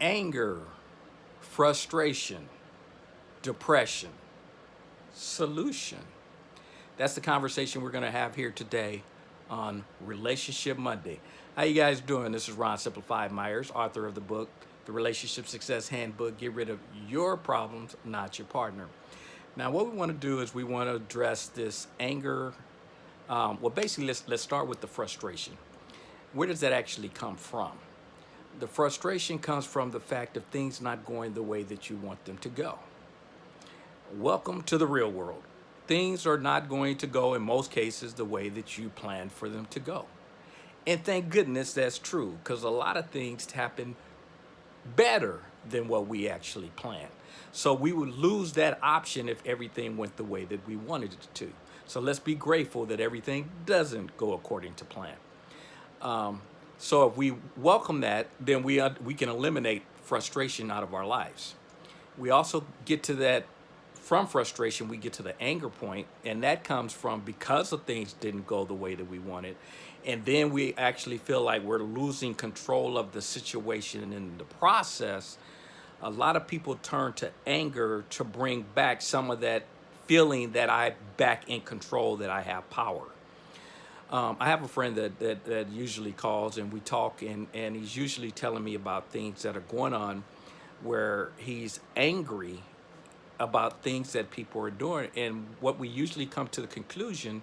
anger, frustration, depression, solution. That's the conversation we're gonna have here today on Relationship Monday. How you guys doing? This is Ron Simplified Myers, author of the book, The Relationship Success Handbook. Get rid of your problems, not your partner. Now, what we want to do is we want to address this anger. Um, well, basically, let's let's start with the frustration. Where does that actually come from? The frustration comes from the fact of things not going the way that you want them to go. Welcome to the real world. Things are not going to go in most cases the way that you planned for them to go. And thank goodness that's true because a lot of things happen better than what we actually planned. So we would lose that option if everything went the way that we wanted it to. So let's be grateful that everything doesn't go according to plan. Um, so if we welcome that, then we, uh, we can eliminate frustration out of our lives. We also get to that, from frustration, we get to the anger point, and that comes from because of things didn't go the way that we wanted. And then we actually feel like we're losing control of the situation and in the process, a lot of people turn to anger to bring back some of that feeling that I back in control, that I have power. Um, I have a friend that, that, that usually calls and we talk and, and he's usually telling me about things that are going on where he's angry about things that people are doing. And what we usually come to the conclusion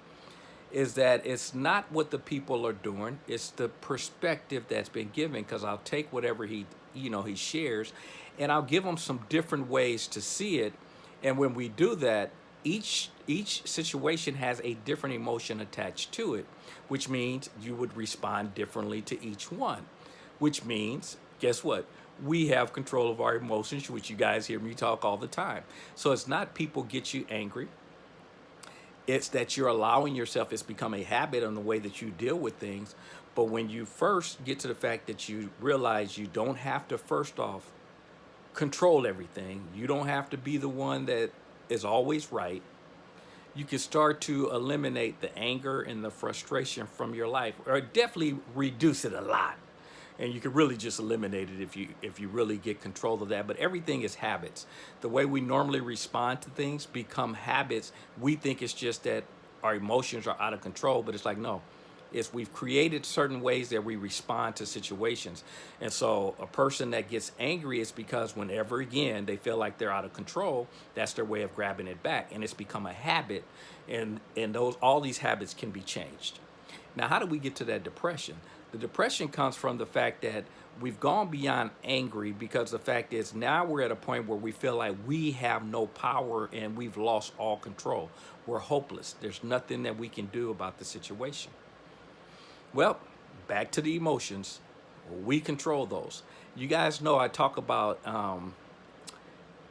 is that it's not what the people are doing, it's the perspective that's been given because I'll take whatever he, you know, he shares and I'll give him some different ways to see it. And when we do that, each each situation has a different emotion attached to it, which means you would respond differently to each one, which means, guess what? We have control of our emotions, which you guys hear me talk all the time. So it's not people get you angry. It's that you're allowing yourself, it's become a habit on the way that you deal with things. But when you first get to the fact that you realize you don't have to first off control everything. You don't have to be the one that is always right. You can start to eliminate the anger and the frustration from your life, or definitely reduce it a lot. And you can really just eliminate it if you if you really get control of that. But everything is habits. The way we normally respond to things become habits. We think it's just that our emotions are out of control, but it's like, no, is we've created certain ways that we respond to situations. And so a person that gets angry is because whenever again they feel like they're out of control, that's their way of grabbing it back. And it's become a habit and, and those all these habits can be changed. Now, how do we get to that depression? The depression comes from the fact that we've gone beyond angry because the fact is now we're at a point where we feel like we have no power and we've lost all control. We're hopeless. There's nothing that we can do about the situation. Well, back to the emotions. We control those. You guys know I talk about um,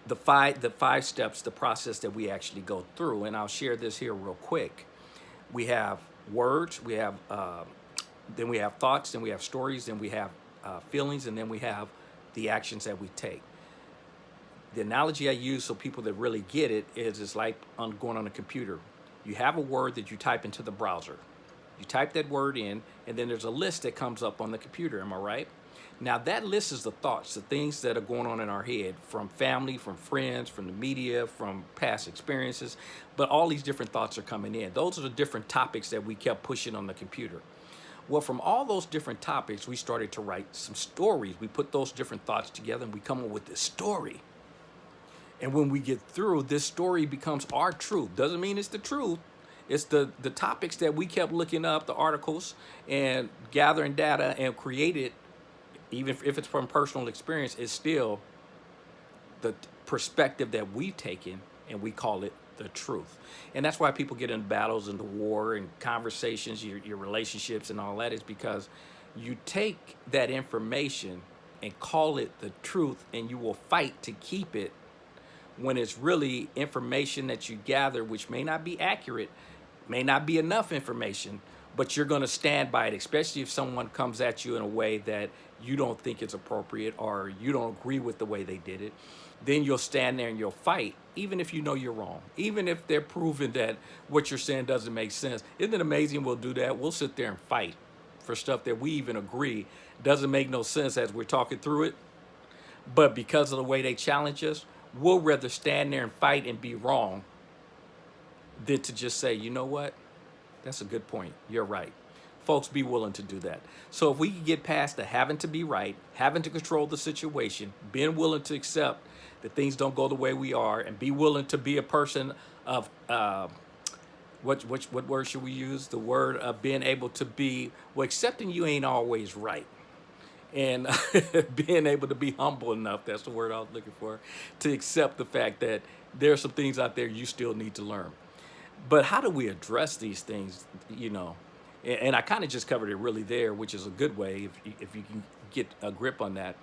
the five the five steps, the process that we actually go through, and I'll share this here real quick. We have words, we have uh, then we have thoughts, then we have stories, then we have uh, feelings, and then we have the actions that we take. The analogy I use so people that really get it is it's like on going on a computer. You have a word that you type into the browser. You type that word in, and then there's a list that comes up on the computer, am I right? Now that list is the thoughts, the things that are going on in our head from family, from friends, from the media, from past experiences, but all these different thoughts are coming in. Those are the different topics that we kept pushing on the computer. Well, from all those different topics, we started to write some stories. We put those different thoughts together and we come up with this story. And when we get through, this story becomes our truth. Doesn't mean it's the truth, it's the, the topics that we kept looking up, the articles, and gathering data and created, even if it's from personal experience, is still the perspective that we've taken and we call it the truth. And that's why people get in battles and the war and conversations, your, your relationships and all that is because you take that information and call it the truth and you will fight to keep it when it's really information that you gather which may not be accurate may not be enough information, but you're going to stand by it, especially if someone comes at you in a way that you don't think is appropriate or you don't agree with the way they did it. Then you'll stand there and you'll fight, even if you know you're wrong, even if they're proving that what you're saying doesn't make sense. Isn't it amazing we'll do that? We'll sit there and fight for stuff that we even agree doesn't make no sense as we're talking through it. But because of the way they challenge us, we'll rather stand there and fight and be wrong than to just say, you know what? That's a good point. You're right. Folks, be willing to do that. So if we can get past the having to be right, having to control the situation, being willing to accept that things don't go the way we are, and be willing to be a person of uh, what, what, what word should we use? The word of being able to be, well, accepting you ain't always right. And being able to be humble enough, that's the word I was looking for, to accept the fact that there are some things out there you still need to learn. But how do we address these things, you know? And, and I kind of just covered it really there, which is a good way if, you- if you can get a grip on that.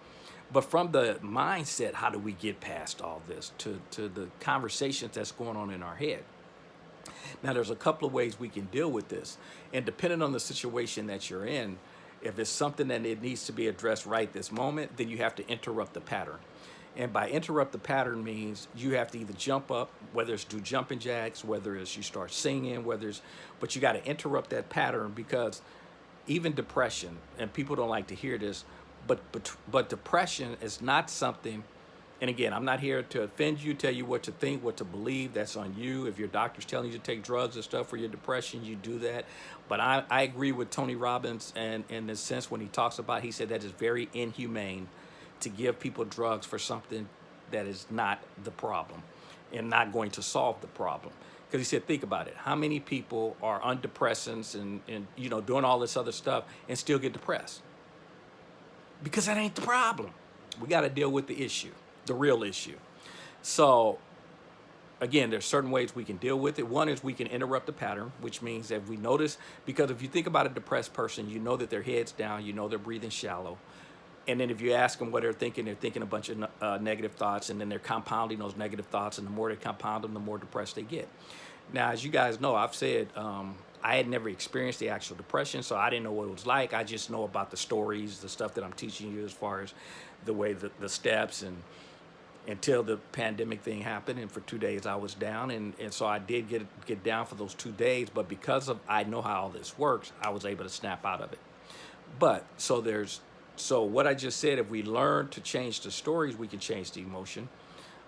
But from the mindset, how do we get past all this to, to the conversations that's going on in our head? Now, there's a couple of ways we can deal with this. And depending on the situation that you're in, if it's something that it needs to be addressed right this moment, then you have to interrupt the pattern. And by interrupt the pattern means you have to either jump up, whether it's do jumping jacks, whether it's you start singing, whether it's, but you got to interrupt that pattern because even depression, and people don't like to hear this, but, but, but depression is not something and again, I'm not here to offend you, tell you what to think, what to believe. That's on you. If your doctor's telling you to take drugs and stuff for your depression, you do that. But I, I agree with Tony Robbins and in the sense when he talks about, he said that is very inhumane to give people drugs for something that is not the problem and not going to solve the problem. Because he said, think about it. How many people are on depressants and, and, you know, doing all this other stuff and still get depressed? Because that ain't the problem. We got to deal with the issue, the real issue. So again, there's certain ways we can deal with it. One is we can interrupt the pattern, which means that we notice, because if you think about a depressed person, you know that their head's down, you know they're breathing shallow. And then if you ask them what they're thinking, they're thinking a bunch of uh, negative thoughts, and then they're compounding those negative thoughts, and the more they compound them, the more depressed they get. Now, as you guys know, I've said um, I had never experienced the actual depression, so I didn't know what it was like. I just know about the stories, the stuff that I'm teaching you as far as the way the, the steps and until the pandemic thing happened and for two days I was down and, and so I did get get down for those two days but because of I know how all this works I was able to snap out of it but so there's so what I just said if we learn to change the stories we can change the emotion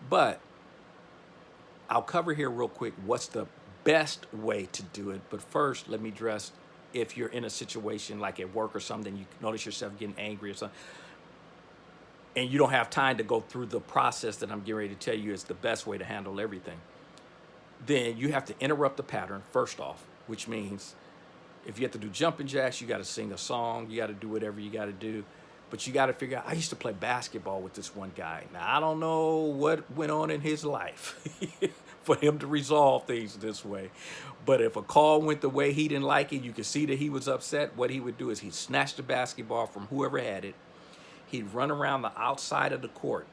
but I'll cover here real quick what's the best way to do it but first let me address if you're in a situation like at work or something you notice yourself getting angry or something and you don't have time to go through the process that I'm getting ready to tell you is the best way to handle everything, then you have to interrupt the pattern first off, which means if you have to do jumping jacks, you got to sing a song, you got to do whatever you got to do. But you got to figure out, I used to play basketball with this one guy. Now, I don't know what went on in his life for him to resolve things this way. But if a call went the way he didn't like it, you could see that he was upset. What he would do is he'd snatch the basketball from whoever had it, he'd run around the outside of the court,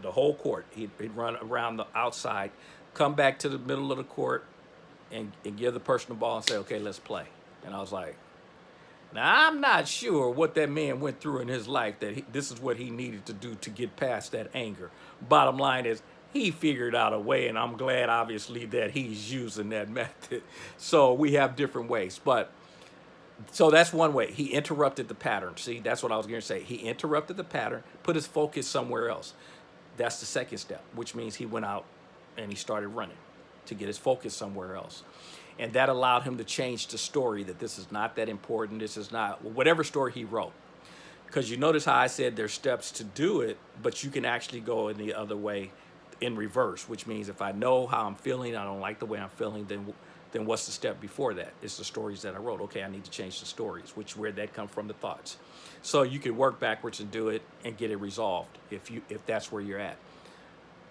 the whole court. He'd, he'd run around the outside, come back to the middle of the court, and, and give the person the ball and say, okay, let's play. And I was like, now I'm not sure what that man went through in his life that he, this is what he needed to do to get past that anger. Bottom line is he figured out a way and I'm glad obviously that he's using that method. So we have different ways, but so that's one way. He interrupted the pattern. See, that's what I was going to say. He interrupted the pattern, put his focus somewhere else. That's the second step, which means he went out and he started running to get his focus somewhere else. And that allowed him to change the story that this is not that important. This is not whatever story he wrote. Because you notice how I said there's steps to do it, but you can actually go in the other way in reverse, which means if I know how I'm feeling, I don't like the way I'm feeling, then then what's the step before that? It's the stories that I wrote. Okay, I need to change the stories, which where that come from the thoughts. So you can work backwards and do it and get it resolved if you if that's where you're at.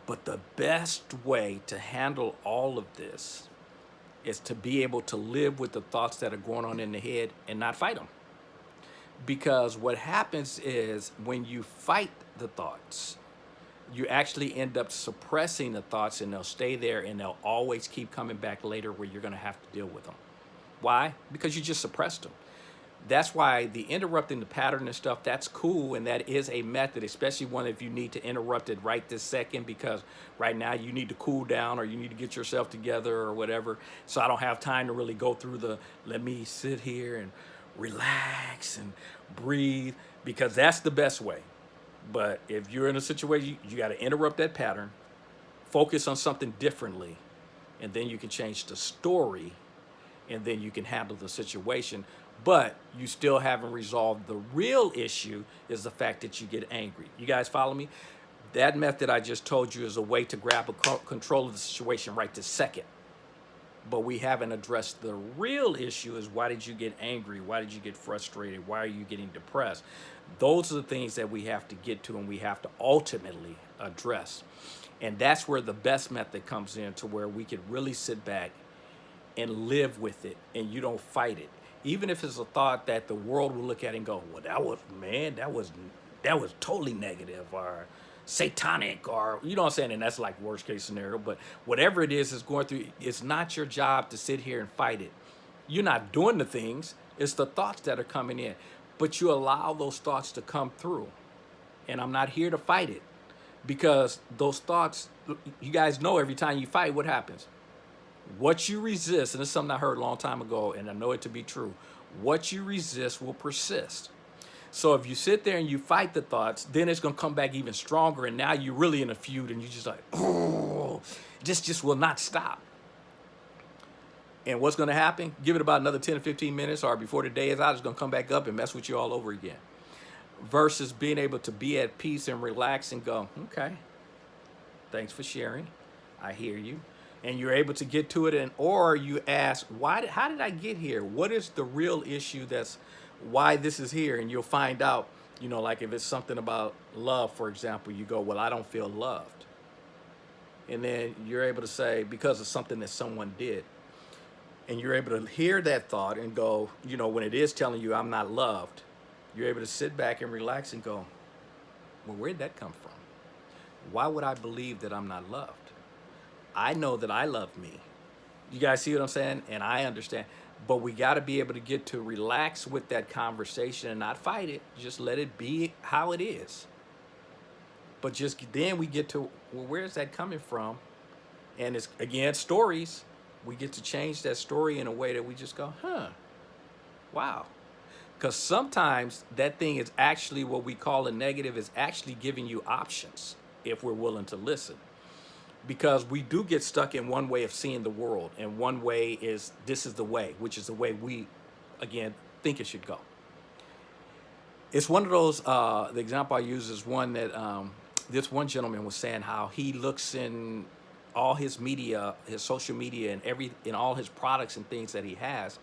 But the best way to handle all of this is to be able to live with the thoughts that are going on in the head and not fight them. Because what happens is when you fight the thoughts, you actually end up suppressing the thoughts and they'll stay there and they'll always keep coming back later where you're going to have to deal with them. Why? Because you just suppressed them. That's why the interrupting the pattern and stuff, that's cool and that is a method, especially one if you need to interrupt it right this second because right now you need to cool down or you need to get yourself together or whatever. So I don't have time to really go through the, let me sit here and relax and breathe because that's the best way But if you're in a situation, you, you got to interrupt that pattern, focus on something differently, and then you can change the story, and then you can handle the situation. But you still haven't resolved the real issue is the fact that you get angry. You guys follow me? That method I just told you is a way to grab a control of the situation right this second. But we haven't addressed the real issue is why did you get angry? Why did you get frustrated? Why are you getting depressed? Those are the things that we have to get to and we have to ultimately address. And that's where the best method comes in to where we can really sit back and live with it and you don't fight it. Even if it's a thought that the world will look at and go, well, that was, man, that was, that was totally negative or satanic or, you know what I'm saying? And that's like worst case scenario, but whatever it is is going through, it's not your job to sit here and fight it. You're not doing the things, it's the thoughts that are coming in, but you allow those thoughts to come through. And I'm not here to fight it because those thoughts, you guys know every time you fight, what happens? What you resist, and it's something I heard a long time ago, and I know it to be true, what you resist will persist. So if you sit there and you fight the thoughts, then it's going to come back even stronger. And now you're really in a feud and you're just like, oh, this just will not stop. And what's going to happen? Give it about another 10 or 15 minutes or before the day is out, it's going to come back up and mess with you all over again. Versus being able to be at peace and relax and go, okay, thanks for sharing. I hear you and you're able to get to it and or you ask why how did I get here? What is the real issue that's why this is here? And you'll find out you know like if it's something about love for example you go well I don't feel loved. And then you're able to say because of something that someone did. And you're able to hear that thought and go you know when it is telling you I'm not loved you're able to sit back and relax and go well where'd that come from? Why would I believe that I'm not loved I know that I love me. You guys see what I'm saying? And I understand. But we got to be able to get to relax with that conversation and not fight it. Just let it be how it is. But just then we get to, well, where's that coming from? And it's, again, stories. We get to change that story in a way that we just go, huh, wow. Because sometimes that thing is actually what we call a negative is actually giving you options if we're willing to listen because we do get stuck in one way of seeing the world and one way is this is the way which is the way we again think it should go. It's one of those uh, the example I use is one that um, this one gentleman was saying how he looks in all his media his social media and every in all his products and things that he has.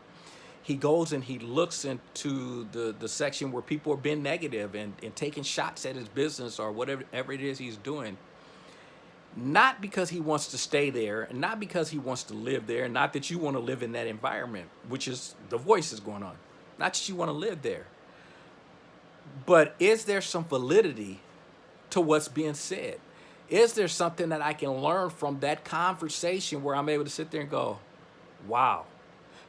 He goes and he looks into the the section where people are being negative and, and taking shots at his business or whatever, whatever it is he's doing not because he wants to stay there and not because he wants to live there not that you want to live in that environment which is the voice is going on. Not that you want to live there. But is there some validity to what's being said? Is there something that I can learn from that conversation where I'm able to sit there and go wow.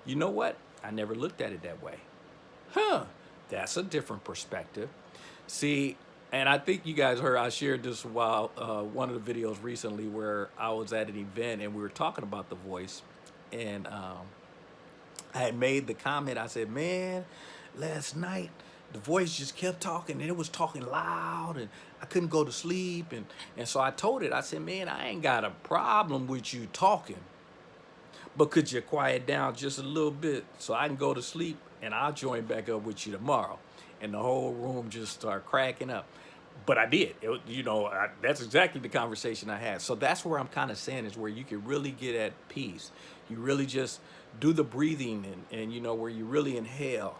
You know what? I never looked at it that way. Huh. That's a different perspective. See and I think you guys heard I shared this while uh, one of the videos recently where I was at an event and we were talking about the voice. And um, I had made the comment I said man last night the voice just kept talking and it was talking loud and I couldn't go to sleep. And and so I told it I said man I ain't got a problem with you talking but could you quiet down just a little bit so I can go to sleep and I'll join back up with you tomorrow and the whole room just started cracking up. But I did, it, you know, I, that's exactly the conversation I had. So that's where I'm kind of saying is where you can really get at peace. You really just do the breathing and, and, you know, where you really inhale.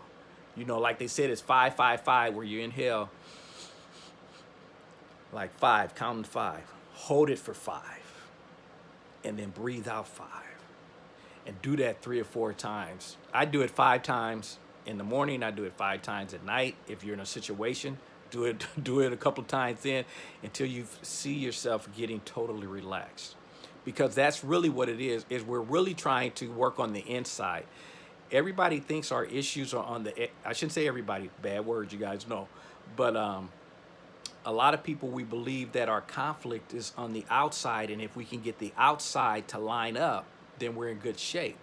You know, like they said, it's five, five, five, where you inhale like five, counting five. Hold it for five and then breathe out five and do that three or four times. I do it five times in the morning. I do it five times at night. If you're in a situation, do it, do it a couple times in until you see yourself getting totally relaxed. Because that's really what it is, is we're really trying to work on the inside. Everybody thinks our issues are on the, I shouldn't say everybody, bad words, you guys know. But um, a lot of people, we believe that our conflict is on the outside. And if we can get the outside to line up, then we're in good shape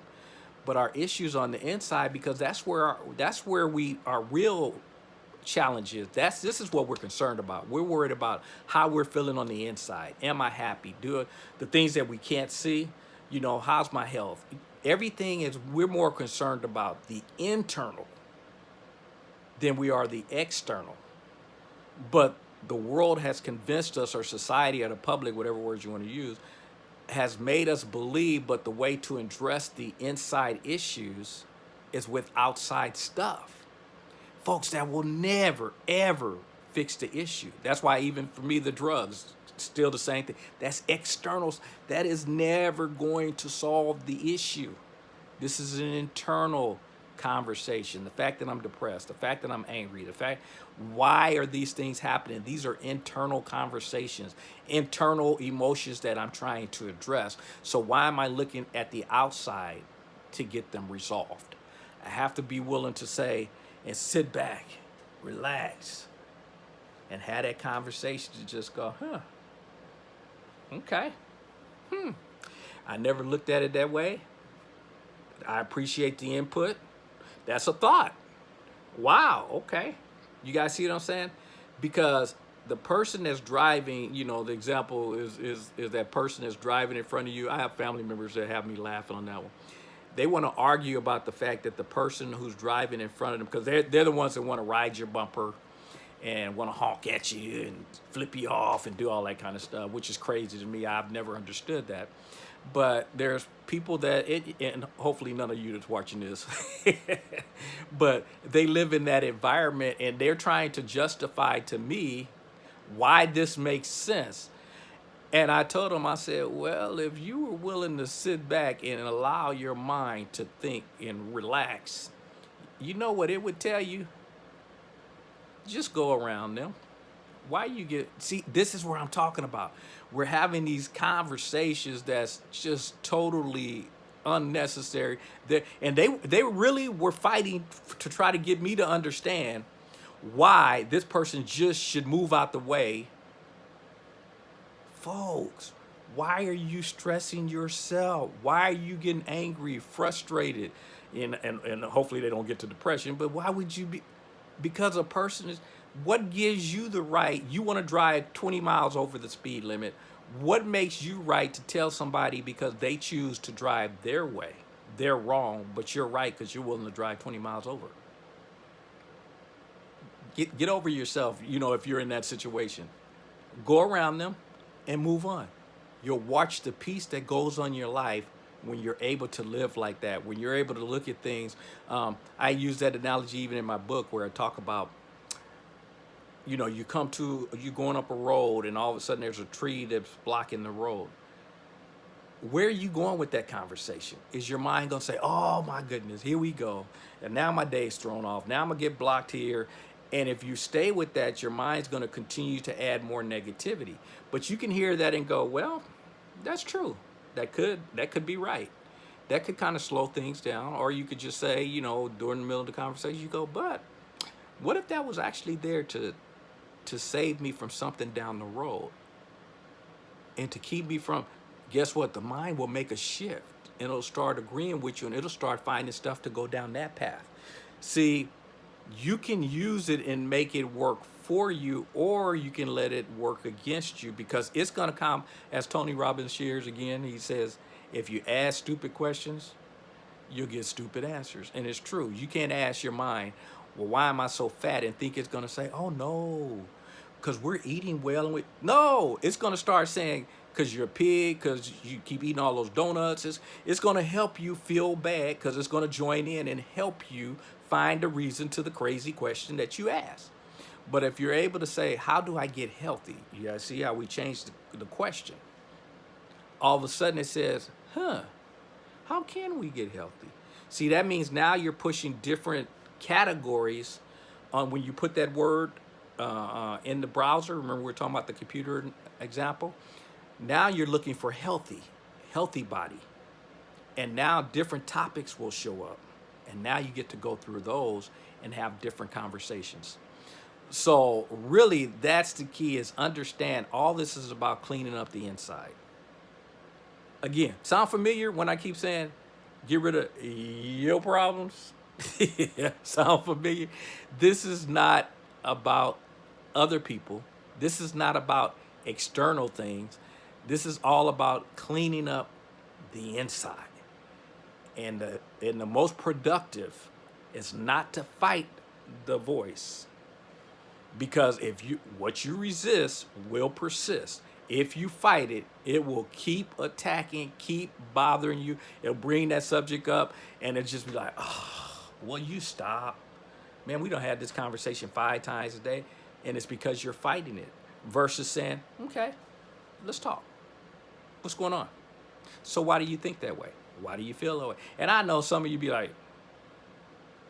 but our issues on the inside because that's where our, that's where we our real challenge is. That's this is what we're concerned about. We're worried about how we're feeling on the inside. Am I happy? Do the things that we can't see. You know, how's my health? Everything is. We're more concerned about the internal than we are the external. But the world has convinced us, or society, or the public, whatever words you want to use, has made us believe. But the way to address the inside issues is with outside stuff. Folks that will never ever fix the issue. That's why even for me the drugs still the same thing. That's externals. That is never going to solve the issue. This is an internal conversation the fact that i'm depressed the fact that i'm angry the fact why are these things happening these are internal conversations internal emotions that i'm trying to address so why am i looking at the outside to get them resolved i have to be willing to say and sit back, relax, and have that conversation to just go, huh, okay, hmm. I never looked at it that way. I appreciate the input. That's a thought. Wow, okay. You guys see what I'm saying? Because the person that's driving, you know, the example is is is that person that's driving in front of you. I have family members that have me laughing on that one they want to argue about the fact that the person who's driving in front of them, because they're, they're the ones that want to ride your bumper and want to honk at you and flip you off and do all that kind of stuff, which is crazy to me. I've never understood that. But there's people that, it, and hopefully none of you that's watching this, but they live in that environment and they're trying to justify to me why this makes sense. And I told him, I said, well, if you were willing to sit back and allow your mind to think and relax, you know what it would tell you? Just go around them. Why you get, see, this is where I'm talking about. We're having these conversations that's just totally unnecessary. They're, and they, they really were fighting to try to get me to understand why this person just should move out the way folks, why are you stressing yourself? Why are you getting angry, frustrated? And, and, and hopefully they don't get to depression, but why would you be? Because a person is, what gives you the right? You want to drive 20 miles over the speed limit. What makes you right to tell somebody because they choose to drive their way? They're wrong, but you're right because you're willing to drive 20 miles over. Get, get over yourself, you know, if you're in that situation. Go around them, and move on. You'll watch the peace that goes on your life when you're able to live like that, when you're able to look at things. Um, I use that analogy even in my book where I talk about, you know, you come to, you're going up a road and all of a sudden there's a tree that's blocking the road. Where are you going with that conversation? Is your mind going to say, oh my goodness, here we go. And now my day's thrown off. Now I'm going to get blocked here and if you stay with that, your mind's going to continue to add more negativity. But you can hear that and go, well, that's true. That could that could be right. That could kind of slow things down. Or you could just say, you know, during the middle of the conversation, you go, but what if that was actually there to to save me from something down the road? And to keep me from, guess what? The mind will make a shift and it'll start agreeing with you and it'll start finding stuff to go down that path. See, you can use it and make it work for you or you can let it work against you because it's going to come as Tony Robbins shares again he says if you ask stupid questions you'll get stupid answers and it's true you can't ask your mind well why am I so fat and think it's going to say oh no because we're eating well and we no it's going to start saying because you're a pig because you keep eating all those donuts it's, it's going to help you feel bad because it's going to join in and help you find a reason to the crazy question that you ask. But if you're able to say, how do I get healthy? You gotta see how we changed the, the question. All of a sudden it says, huh, how can we get healthy? See, that means now you're pushing different categories on when you put that word uh, uh, in the browser. Remember we're talking about the computer example? Now you're looking for healthy, healthy body. And now different topics will show up. And now you get to go through those and have different conversations. So really that's the key is understand all this is about cleaning up the inside. Again, sound familiar when I keep saying get rid of your problems? sound familiar? This is not about other people. This is not about external things. This is all about cleaning up the inside. And the, and the most productive is not to fight the voice. Because if you what you resist will persist. If you fight it, it will keep attacking, keep bothering you. It'll bring that subject up and it'll just be like, oh, will you stop? Man, we don't have this conversation five times a day, and it's because you're fighting it versus saying, okay, let's talk. What's going on? So why do you think that way? Why do you feel that way? And I know some of you be like,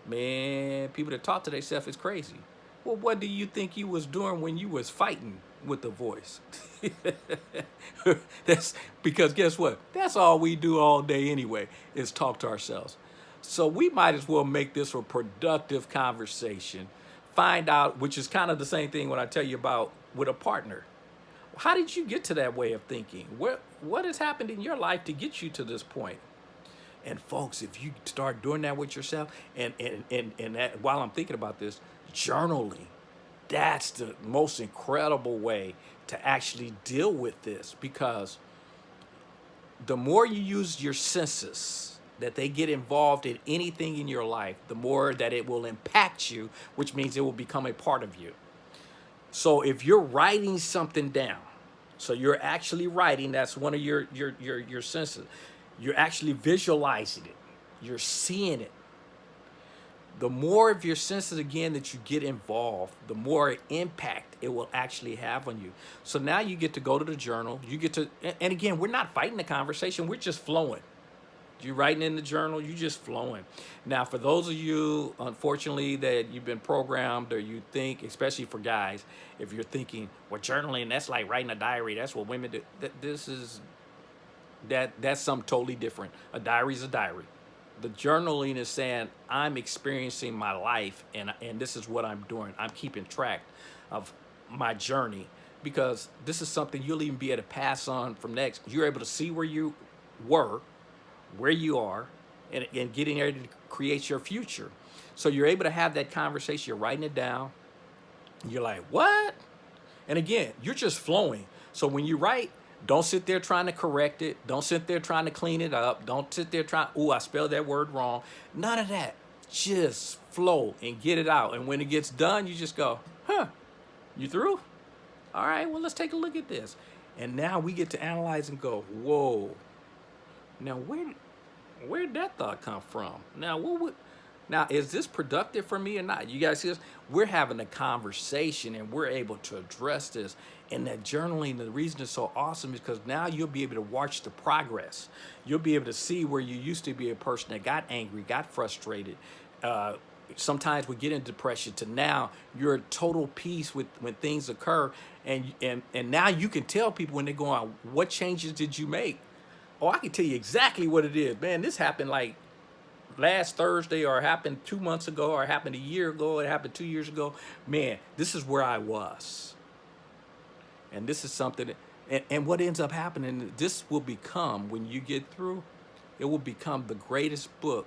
man, people that talk to themselves is crazy. Well, what do you think you was doing when you was fighting with the voice? That's because guess what? That's all we do all day anyway, is talk to ourselves. So we might as well make this a productive conversation. Find out, which is kind of the same thing when I tell you about with a partner. How did you get to that way of thinking? What, what has happened in your life to get you to this point? And folks, if you start doing that with yourself, and, and, and, and that, while I'm thinking about this, journaling, that's the most incredible way to actually deal with this because the more you use your senses, that they get involved in anything in your life, the more that it will impact you, which means it will become a part of you. So if you're writing something down, so you're actually writing, that's one of your, your, your, your senses. You're actually visualizing it. You're seeing it. The more of your senses, again, that you get involved, the more impact it will actually have on you. So now you get to go to the journal. You get to, and again, we're not fighting the conversation. We're just flowing. You're writing in the journal, you just flowing. Now, for those of you, unfortunately, that you've been programmed or you think, especially for guys, if you're thinking, well, journaling, that's like writing a diary, that's what women do. This is, that that's something totally different. A diary is a diary. The journaling is saying, I'm experiencing my life and, and this is what I'm doing. I'm keeping track of my journey because this is something you'll even be able to pass on from next. You're able to see where you were where you are and, and getting ready to create your future. So you're able to have that conversation, you're writing it down. You're like, what? And again, you're just flowing. So when you write, don't sit there trying to correct it. Don't sit there trying to clean it up. Don't sit there trying, oh, I spelled that word wrong. None of that. Just flow and get it out. And when it gets done, you just go, huh, you through? All right, well, let's take a look at this. And now we get to analyze and go, whoa, now, where where did that thought come from? Now, what would now is this productive for me or not? You guys see this? We're having a conversation and we're able to address this. And that journaling, the reason it's so awesome is because now you'll be able to watch the progress. You'll be able to see where you used to be a person that got angry, got frustrated. Uh, sometimes we get in depression to now you're at total peace with when things occur and and and now you can tell people when they go on what changes did you make Oh, I can tell you exactly what it is. Man, this happened like last Thursday or happened two months ago or happened a year ago. It happened two years ago. Man, this is where I was. And this is something, that, and, and what ends up happening, this will become, when you get through, it will become the greatest book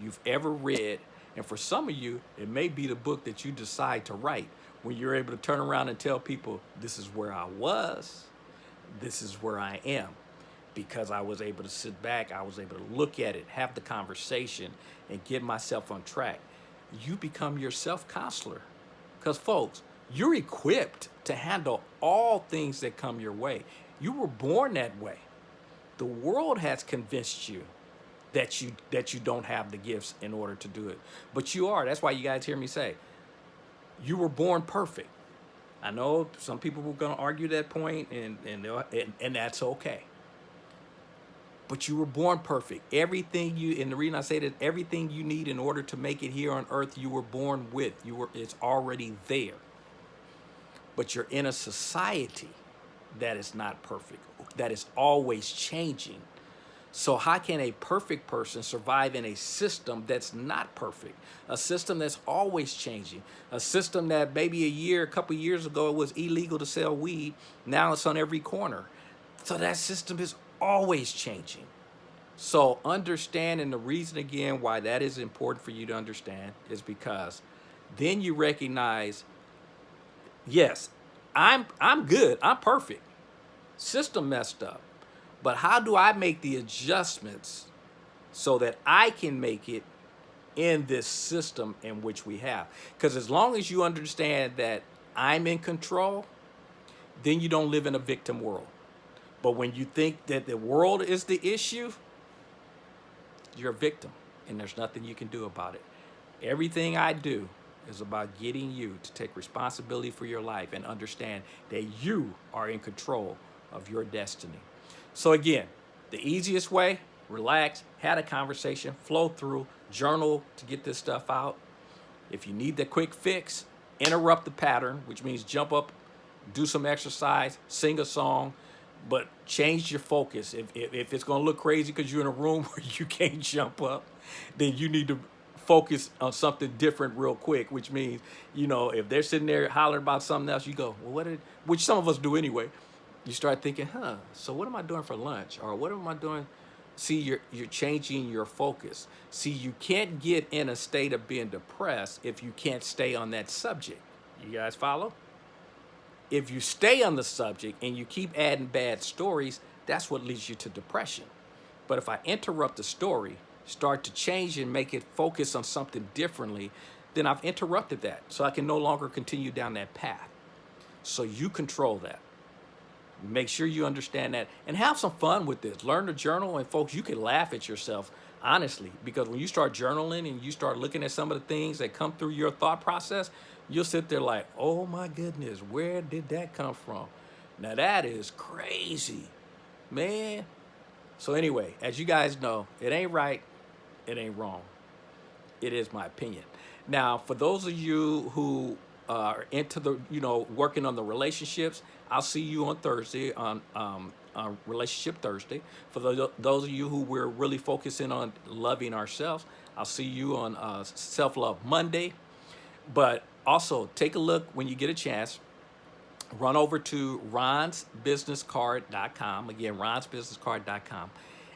you've ever read. And for some of you, it may be the book that you decide to write when you're able to turn around and tell people, this is where I was, this is where I am because I was able to sit back, I was able to look at it, have the conversation, and get myself on track. You become your self-counselor. Because folks, you're equipped to handle all things that come your way. You were born that way. The world has convinced you that you that you don't have the gifts in order to do it. But you are. That's why you guys hear me say, you were born perfect. I know some people were going to argue that point, and, and, and, and that's okay but you were born perfect. Everything you, and the reason I say that, everything you need in order to make it here on earth, you were born with. You were, it's already there. But you're in a society that is not perfect, that is always changing. So how can a perfect person survive in a system that's not perfect? A system that's always changing. A system that maybe a year, a couple years ago, it was illegal to sell weed. Now it's on every corner. So that system is always changing. So understanding the reason again why that is important for you to understand is because then you recognize yes, I'm I'm good. I'm perfect. System messed up. But how do I make the adjustments so that I can make it in this system in which we have? Because as long as you understand that I'm in control, then you don't live in a victim world. But when you think that the world is the issue, you're a victim and there's nothing you can do about it. Everything I do is about getting you to take responsibility for your life and understand that you are in control of your destiny. So again, the easiest way, relax, had a conversation, flow through, journal to get this stuff out. If you need the quick fix, interrupt the pattern, which means jump up, do some exercise, sing a song, but change your focus. If, if, if it's gonna look crazy because you're in a room where you can't jump up, then you need to focus on something different real quick, which means, you know, if they're sitting there hollering about something else, you go, well, what did, which some of us do anyway. You start thinking, huh, so what am I doing for lunch? Or what am I doing? See, you're, you're changing your focus. See, you can't get in a state of being depressed if you can't stay on that subject. You guys follow? If you stay on the subject and you keep adding bad stories, that's what leads you to depression. But if I interrupt the story, start to change and make it focus on something differently, then I've interrupted that. So I can no longer continue down that path. So you control that. Make sure you understand that and have some fun with this. Learn to journal and folks, you can laugh at yourself, honestly, because when you start journaling and you start looking at some of the things that come through your thought process, you'll sit there like, oh my goodness, where did that come from? Now that is crazy, man. So anyway, as you guys know, it ain't right, it ain't wrong. It is my opinion. Now, for those of you who are into the, you know, working on the relationships, I'll see you on Thursday on, um, on Relationship Thursday. For those, those of you who we're really focusing on loving ourselves, I'll see you on uh, Self-Love Monday. But also, take a look when you get a chance. Run over to ronsbusinesscard.com. Again, ronsbusinesscard.com.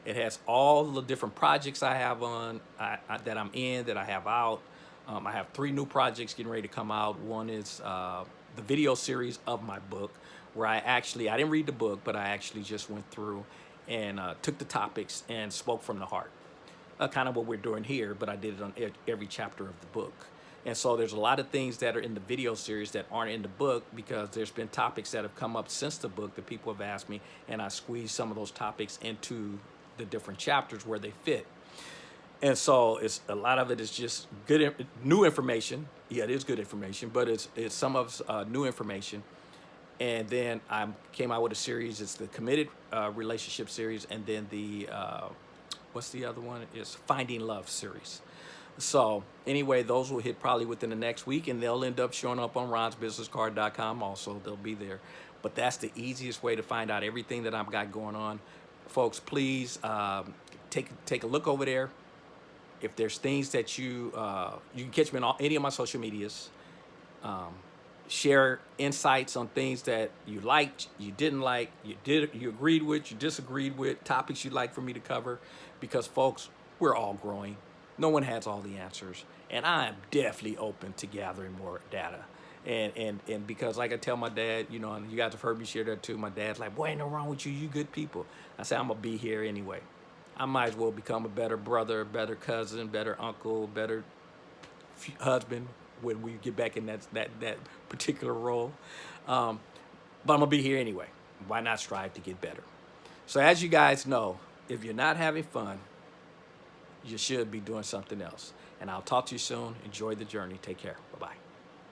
It has all the different projects I have on, I, I, that I'm in, that I have out. Um, I have three new projects getting ready to come out. One is uh, the video series of my book, where I actually, I didn't read the book, but I actually just went through and uh, took the topics and spoke from the heart. Uh, kind of what we're doing here, but I did it on every chapter of the book. And so there's a lot of things that are in the video series that aren't in the book because there's been topics that have come up since the book that people have asked me, and I squeeze some of those topics into the different chapters where they fit. And so it's a lot of it is just good, new information. Yeah, it is good information, but it's, it's some of uh, new information. And then I came out with a series. It's the committed uh, relationship series, and then the uh, what's the other one? Is Finding Love series. So anyway, those will hit probably within the next week, and they'll end up showing up on ronsbusinesscard.com. Also, they'll be there. But that's the easiest way to find out everything that I've got going on, folks. Please um, take take a look over there if there's things that you, uh, you can catch me on all, any of my social medias, um, share insights on things that you liked, you didn't like, you did, you agreed with, you disagreed with, topics you'd like for me to cover, because folks, we're all growing. No one has all the answers, and I am definitely open to gathering more data. And, and, and because like I tell my dad, you know, and you guys have heard me share that too, my dad's like, boy, ain't no wrong with you, you good people. I say, I'm gonna be here anyway. I might as well become a better brother, better cousin, better uncle, better husband when we get back in that that that particular role. Um, but I'm gonna be here anyway. Why not strive to get better? So as you guys know, if you're not having fun, you should be doing something else. And I'll talk to you soon. Enjoy the journey. Take care. Bye-bye.